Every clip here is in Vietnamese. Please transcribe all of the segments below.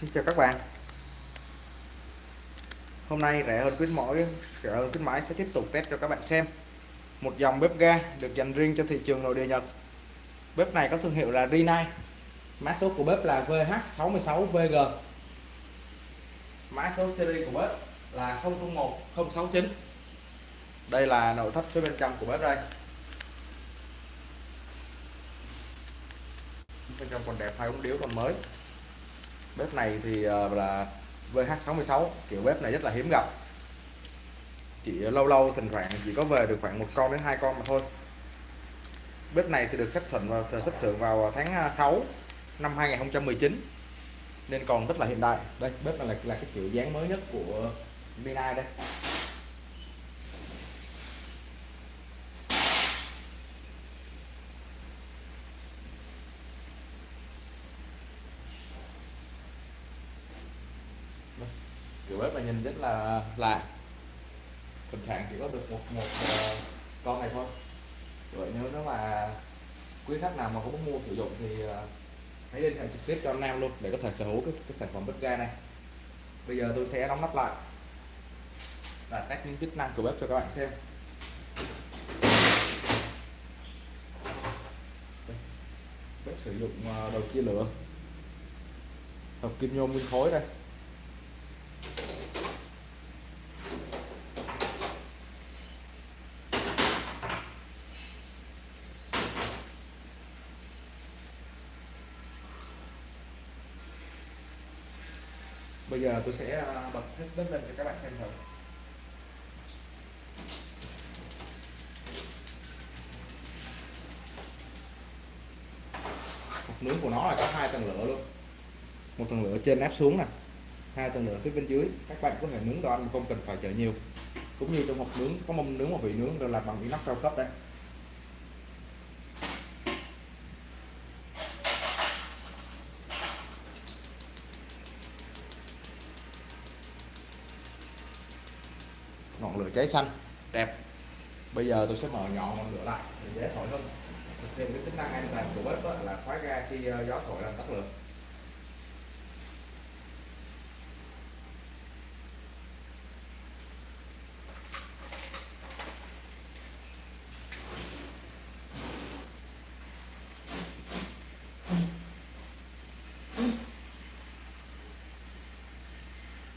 Xin chào các bạn. Hôm nay rẻ hơn khuyến mỗi rẻ hơn khuyến mãi sẽ tiếp tục test cho các bạn xem. Một dòng bếp ga được dành riêng cho thị trường nội địa Nhật. Bếp này có thương hiệu là Rinnai. Mã số của bếp là VH66VG mã số series của bếp là 001069 đây là nội thất phía bên trong của bếp đây. Bên trong còn đẹp hai ống điếu còn mới bếp này thì ờ, là VH66 kiểu bếp này rất là hiếm gặp. Chỉ lâu lâu thỉnh thoảng chỉ có về được khoảng một con đến hai con mà thôi. Bếp này thì được xuất thuận vào xuất xưởng vào tháng ờ, 6 năm 2019 nên còn rất là hiện đại. Đây bếp này là, là cái kiểu dáng mới nhất của Mina đây kiểu bếp là là thỉnh thoảng chỉ có được một một uh, con này thôi. Vậy nếu nó mà quý khách nào mà có muốn mua sử dụng thì uh, hãy liên hệ trực tiếp cho Nam luôn để có thể sở hữu cái, cái sản phẩm bếp ga này. Bây giờ tôi sẽ đóng nắp lại và test những chức năng của bếp cho các bạn xem. Bếp sử dụng ờ, đầu chia lửa. Hợp kim nhôm nguyên khối đây. Giờ tôi sẽ ờ, bật hết đất lên cho các bạn xem thử. Hộp nướng của nó là có hai tầng lửa luôn. Một tầng lửa trên áp xuống nè, hai tầng lửa phía bên dưới. Các bạn có thể nướng đồ ăn không cần phải chở nhiều. Cũng như trong hộp nướng, có mâm nướng và vị nướng đều làm bằng inox cao cấp đấy. Ngọn lửa cháy xanh. Đẹp. Bây giờ tôi sẽ mở nhỏ ngọn lửa lại để dễ thổi hơn. Thực hiện cái tính năng an toàn của bếp là khóa ga khi ờ, gió thổi làm tắt lửa.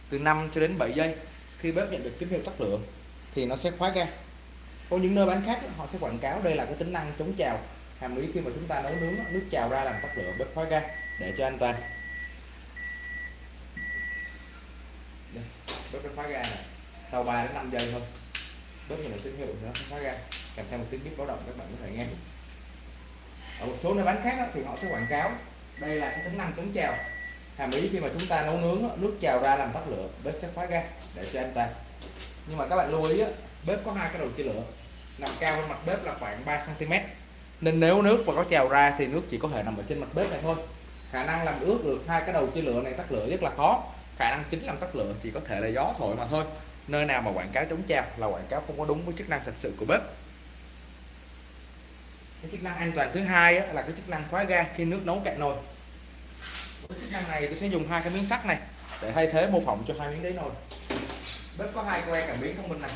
Từ 5 cho đến 7 giây khi bếp nhận được tín hiệu tắt lửa thì nó sẽ khóa ga. Có những nơi bán khác họ sẽ quảng cáo đây là cái tính năng chống trào. Hàm ý khi mà chúng ta nấu nướng nước trào ra làm tắt lửa bếp khóa ga để cho an toàn. Đây, bếp khóa ga này sau 3 đến 5 giây thôi bếp nhận được tín hiệu nó khóa ga. Kèm theo một tiếng bếp báo động các bạn có thể nghe. Ở một số nơi bán khác thì họ sẽ quảng cáo đây là cái tính năng chống trào hàm ý khi mà chúng ta nấu nướng nước trào ra làm tắt lửa, bếp sẽ khóa ga để cho an toàn nhưng mà các bạn lưu ý bếp có hai cái đầu chia lửa, nằm cao hơn mặt bếp là khoảng 3 cm nên nếu nước mà có trào ra thì nước chỉ có thể nằm ở trên mặt bếp này thôi. Khả năng làm ướt được hai cái đầu chia lửa này tắt lửa rất là khó. Khả năng chính làm tắt lửa chỉ có thể là gió thổi mà thôi. Nơi nào mà quảng cáo chống trào là quảng cáo không có đúng với chức năng thật sự của bếp. Cái chức năng an toàn thứ hai là cái chức năng khóa ga khi nước nấu cạn nồi chức năng này tôi sẽ dùng hai cái miếng sắt này, để thay thế mô phỏng cho hai miếng đáy nồi bếp có hai que cảm biến thông minh này.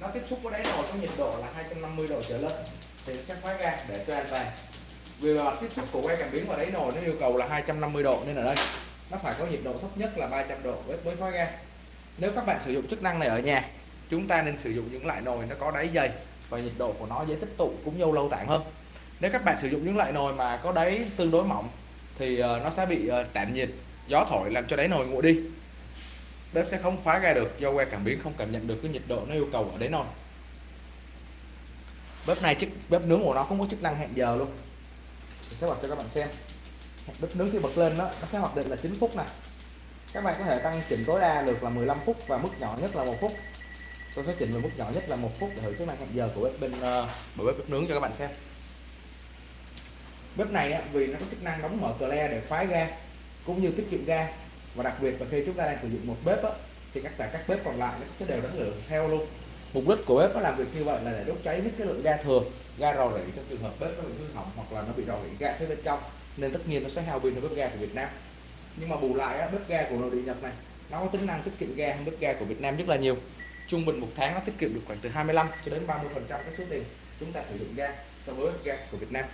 Nó tiếp xúc với đáy nồi có nhiệt độ là 250 độ trở lên. Thì sẽ khóa ga để cho an toàn. Vì là tiếp xúc của que cảm biến vào đáy nồi nó yêu cầu là 250 độ nên ở đây, nó phải có nhiệt độ thấp nhất là 300 độ bếp mới khóa ga nếu các bạn sử dụng chức năng này ở nhà, chúng ta nên sử dụng những loại nồi nó có đáy dày và nhiệt độ của nó dễ tích tụ cũng như lâu tản hơn. Nếu các bạn sử dụng những loại nồi mà có đáy tương đối mỏng thì ờ, nó sẽ bị ờ, tạm nhiệt gió thổi làm cho đáy nồi nguội đi. Bếp sẽ không khóa ga được do que cảm biến không cảm nhận được cái nhiệt độ nó yêu cầu ở đáy nồi. Bếp này chức bếp nướng của nó không có chức năng hẹn giờ luôn. Mình sẽ bật cho các bạn xem. Bếp nướng khi bật lên đó nó sẽ hoạt định là 9 phút này các bạn có thể tăng chỉnh tối đa được là 15 phút và mức nhỏ nhất là một phút. Tôi sẽ chỉnh về mức nhỏ nhất là một phút để thử chức năng hẹn giờ của bếp bên uh, bếp, ờ, bếp nướng cho các bạn xem bếp này á, vì nó có chức năng đóng mở cờ le để khóa ga cũng như tiết kiệm ga. Và đặc biệt là khi chúng ta đang sử dụng một bếp á, thì các cả các bếp còn lại nó sẽ đều đánh lửa theo luôn. Mục đích của bếp nó làm việc như vậy là để đốt cháy hết cái lượng ga thừa ga rò rỉ trong trường hợp bếp nó bị hư hỏng hoặc là nó bị rò rỉ ga phía bên trong nên tất nhiên nó sẽ hao pin hơn bếp ga của Việt Nam. Nhưng mà bù lại á, bếp ga của nội địa Nhật này nó có tính năng tiết kiệm ga hơn bếp ga của Việt Nam rất là nhiều. Trung bình một tháng nó tiết kiệm được khoảng từ 25 cho đến 30 phần trăm cái số tiền chúng ta sử dụng ga so với bếp ga của Việt Nam.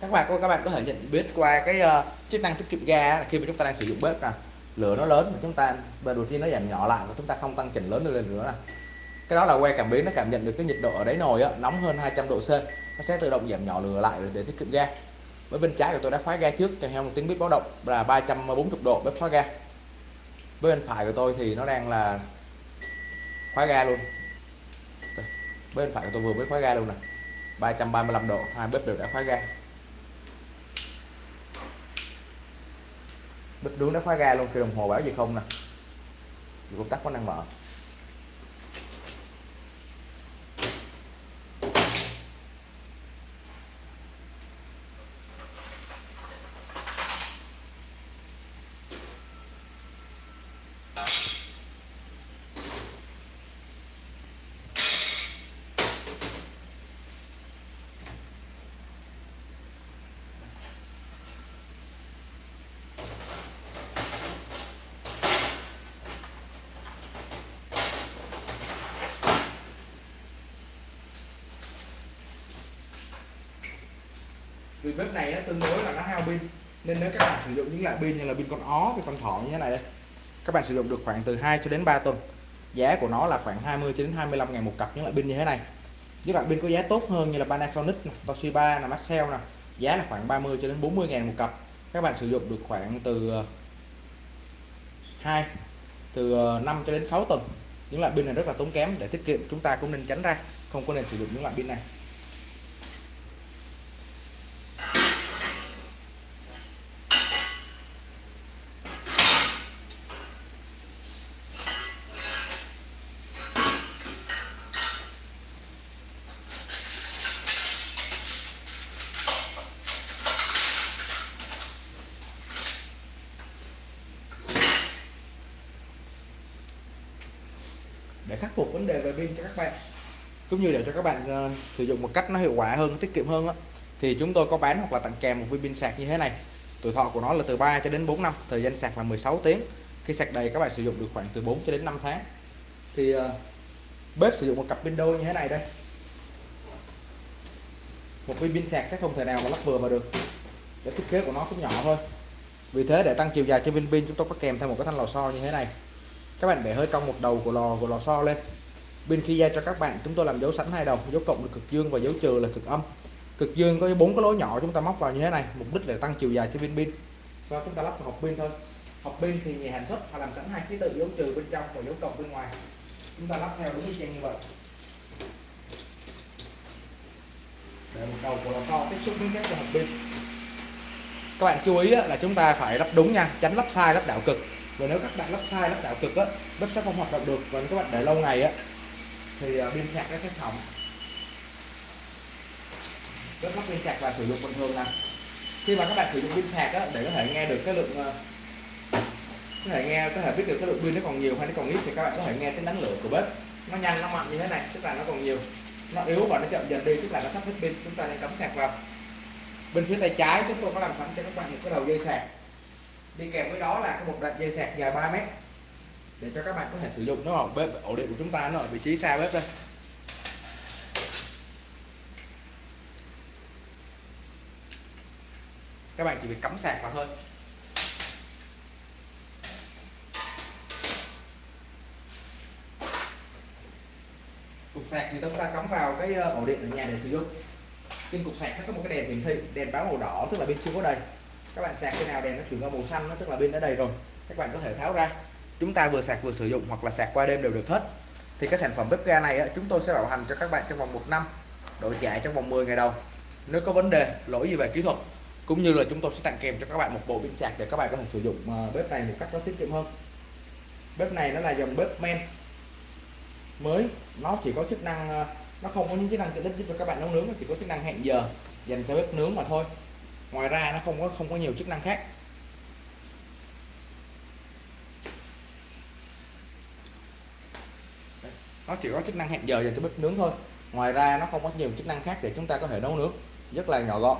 Các bạn có các bạn có thể nhận biết qua cái uh, chức năng tiết kiệm ga khi mà chúng ta đang sử dụng bếp nè lửa nó lớn mà chúng ta và đột nhiên nó giảm nhỏ lại và chúng ta không tăng chỉnh lớn lên nữa nè. Cái đó là que cảm biến nó cảm nhận được cái nhiệt độ ở đáy nồi á, nóng hơn 200 độ C nó sẽ tự động giảm nhỏ lửa lại để tiết kiệm ga. Với bên trái của tôi đã khóa ga trước kèm theo một tiếng bếp báo động là 340 độ bếp khóa ga. Với bên phải của tôi thì nó đang là khóa ga luôn. Bên phải của tôi vừa mới khóa ga luôn nè 335 độ hai bếp đều đã khóa ga. Bếp nướng đã khóa ga luôn khi đồng hồ báo gì không nè. Công tắc có năng mở. Bếp này á, tương đối là nó hao pin. Nên nếu các bạn sử dụng những loại pin như là pin con ó với con thỏ như thế này đây các bạn sử dụng được khoảng từ 2 cho đến 3 tuần. Giá của nó là khoảng 20 cho đến 25 ngàn một cặp những loại pin như thế này. Những loại pin có giá tốt hơn như là Panasonic Toshiba là Maxell nè giá là khoảng 30 cho đến 40 ngàn một cặp. Các bạn sử dụng được khoảng từ ờ, 2 từ ờ, 5 cho đến 6 tuần. Những loại pin này rất là tốn kém để tiết kiệm chúng ta cũng nên tránh ra không có nên sử dụng những loại pin này. Để khắc phục vấn đề về pin cho các bạn. Cũng như để cho các bạn uh, sử dụng một cách nó hiệu quả hơn tiết kiệm hơn đó. thì chúng tôi có bán hoặc là tặng kèm một viên pin sạc như thế này. Tuổi thọ của nó là từ 3 cho đến 4 năm thời gian sạc là 16 tiếng. Khi sạc đầy các bạn sử dụng được khoảng từ 4 cho đến 5 tháng. Thì uh, bếp sử dụng một cặp pin đôi như thế này đây. Một viên pin sạc sẽ không thể nào mà lắp vừa vào được. Để thiết kế của nó cũng nhỏ thôi. Vì thế để tăng chiều dài cho viên pin chúng tôi có kèm theo một cái thanh lò xo như thế này các bạn để hơi cong một đầu của lò của lò xo lên. Bên khi ra cho các bạn, chúng tôi làm dấu sẵn hai đầu, dấu cộng là cực dương và dấu trừ là cực âm. Cực dương có bốn cái lỗ nhỏ chúng ta móc vào như thế này, mục đích là tăng chiều dài cho viên pin. Sau chúng ta lắp vào hộp pin thôi. Hộp pin thì nhà sản xuất, họ làm sẵn hai ký tự dấu trừ bên trong và dấu cộng bên ngoài. Chúng ta lắp theo đúng như như vậy. Để một đầu của lò xo tiếp xúc với các hộp pin. Các bạn chú ý là chúng ta phải lắp đúng nha, tránh lắp sai, lắp đảo cực và nếu các bạn lắp sai lắp đảo cực á bếp sẽ không hoạt động được. Và nếu các bạn để lâu ngày á thì à, pin sạc nó sẽ hỏng bếp lắp pin sạc và sử dụng bình thường nè. Khi mà các bạn sử dụng pin sạc á để có thể nghe được cái lượng ờ, có thể nghe có thể biết được cái lượng pin nó còn nhiều hay nó còn ít thì các bạn có thể nghe cái năng lượng của bếp. Nó nhanh nó mạnh như thế này tức là nó còn nhiều. Nó yếu và nó chậm dần đi tức là nó sắp hết pin chúng ta nên cắm sạc vào. Bên phía tay trái chúng tôi có làm sẵn cho các bạn một cái đầu dây sạc đi kèm với đó là cái một đoạn dây sạc dài 3 mét. Để cho các bạn có thể sử dụng nó ở bếp, ổ điện của chúng ta, nó ở vị trí xa bếp đây. Các bạn chỉ việc cắm sạc vào thôi. Cục sạc thì chúng ta cắm vào cái ờ, ổ điện ở nhà để sử dụng. Trên cục sạc nó có một cái đèn hiển thị, đèn báo màu đỏ, tức là bên chưa có đầy các bạn sạc khi nào đèn nó chuyển qua màu xanh nó tức là pin đã đầy rồi. Các bạn có thể tháo ra. Chúng ta vừa sạc vừa sử dụng hoặc là sạc qua đêm đều được hết. Thì cái sản phẩm bếp ga này á, chúng tôi sẽ bảo hành cho các bạn trong vòng một năm đổi trả trong vòng 10 ngày đầu. Nếu có vấn đề lỗi gì về kỹ thuật cũng như là chúng tôi sẽ tặng kèm cho các bạn một bộ pin sạc để các bạn có thể sử dụng ờ, bếp này một cách nó tiết kiệm hơn. Bếp này nó là dòng bếp men. Mới nó chỉ có chức năng ờ, nó không có những chức năng tiện ích giúp cho các bạn nấu nướng nó chỉ có chức năng hẹn giờ dành cho bếp nướng mà thôi ngoài ra nó không có không có nhiều chức năng khác. Nó chỉ có chức năng hẹn giờ dành cho bếp nướng thôi. Ngoài ra nó không có nhiều chức năng khác để chúng ta có thể nấu nước rất là nhỏ gọn.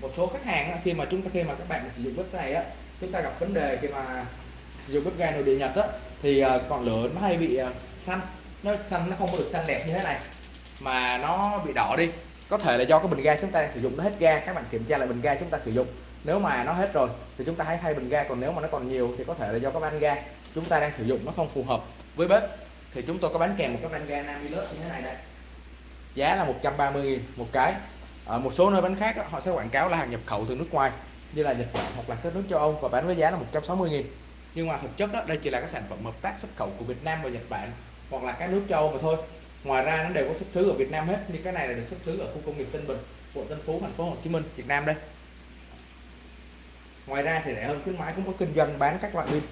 Một số khách hàng khi mà chúng ta, khi mà các bạn sử dụng bếp này á, chúng ta gặp vấn đề khi mà sử dụng bếp ga nội địa Nhật á, thì à, ngọn lửa nó hay bị à, xanh. Nó xanh, nó không có được xanh đẹp như thế này, mà nó bị đỏ đi. Có thể là do cái bình ga chúng ta đang sử dụng, nó hết ga, các bạn kiểm tra lại bình ga chúng ta sử dụng. Nếu mà nó hết rồi, thì chúng ta hãy thay bình ga, còn nếu mà nó còn nhiều, thì có thể là do cái van ga chúng ta đang sử dụng nó không phù hợp với bếp. Thì chúng tôi có bán kèm một cái van ga Namilus như thế này đây. Giá là 130.000 một cái. Ở một số nơi bán khác họ sẽ quảng cáo là hàng nhập khẩu từ nước ngoài, như là Nhật Bản hoặc là các nước châu Âu, và bán với giá là 160.000 nhưng mà thực chất đó, đây chỉ là các sản phẩm hợp tác xuất khẩu của Việt Nam và Nhật Bản hoặc là các nước châu mà thôi. Ngoài ra nó đều có xuất xứ ở Việt Nam hết như cái này là được xuất xứ ở khu công nghiệp Tân Bình quận Tân Phú thành phố Hồ Chí Minh Việt Nam đây. Ngoài ra thì rẻ hơn khuyến mãi cũng có kinh doanh bán các loại pin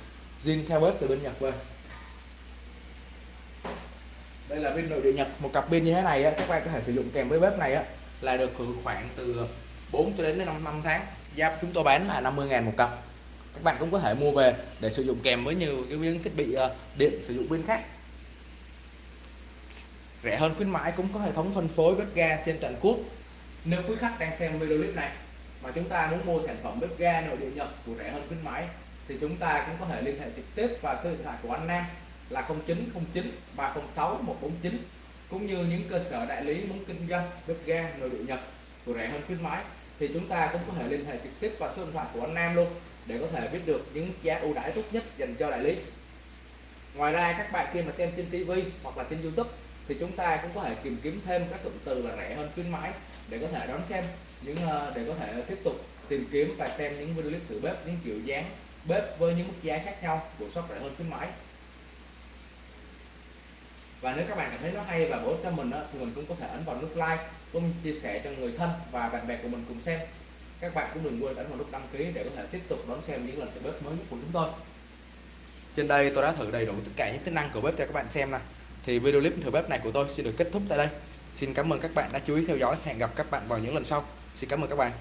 zin theo bếp từ bên Nhật về. Đây là pin nội địa Nhật một cặp pin như thế này á, các bạn có thể sử dụng kèm với bếp này á, là được khoảng từ 4 cho đến 5 năm tháng. Giá chúng tôi bán là 50.000 một cặp các bạn cũng có thể mua về để sử dụng kèm với nhiều cái những thiết bị ờ, điện sử dụng pin khác. Rẻ hơn khuyến mãi cũng có hệ thống phân phối bếp ga trên toàn quốc nếu quý khách đang xem video clip này mà chúng ta muốn mua sản phẩm bếp ga nội địa Nhật của rẻ hơn khuyến mãi, thì chúng ta cũng có thể liên hệ trực tiếp vào số điện thoại của anh Nam là 0909 306 149 cũng như những cơ sở đại lý muốn kinh doanh bếp ga nội địa Nhật của rẻ hơn khuyến mãi thì chúng ta cũng có thể liên hệ trực tiếp vào số điện thoại của anh Nam luôn để có thể biết được những giá ưu đãi tốt nhất dành cho đại lý. Ngoài ra, các bạn khi mà xem trên TV hoặc là trên YouTube thì chúng ta cũng có thể tìm kiếm thêm các cụm từ là rẻ hơn khuyến mãi để có thể đón xem những ờ, để có thể tiếp tục tìm kiếm và xem những video clip thử bếp, những kiểu dáng bếp với những mức giá khác nhau của shop rẻ hơn khuyến mãi và nếu các bạn cảm thấy nó hay và bổ ích cho mình đó, thì mình cũng có thể ấn vào nút like cũng chia sẻ cho người thân và bạn bè của mình cùng xem. Các bạn cũng đừng quên ấn vào nút đăng ký để có thể tiếp tục đón xem những lần thử bếp mới nhất của chúng tôi. Trên đây tôi đã thử đầy đủ tất cả những tính năng của bếp cho các bạn xem nè. Thì video clip thử bếp này của tôi xin được kết thúc tại đây. Xin cảm ơn các bạn đã chú ý theo dõi. Hẹn gặp các bạn vào những lần sau. Xin cảm ơn các bạn.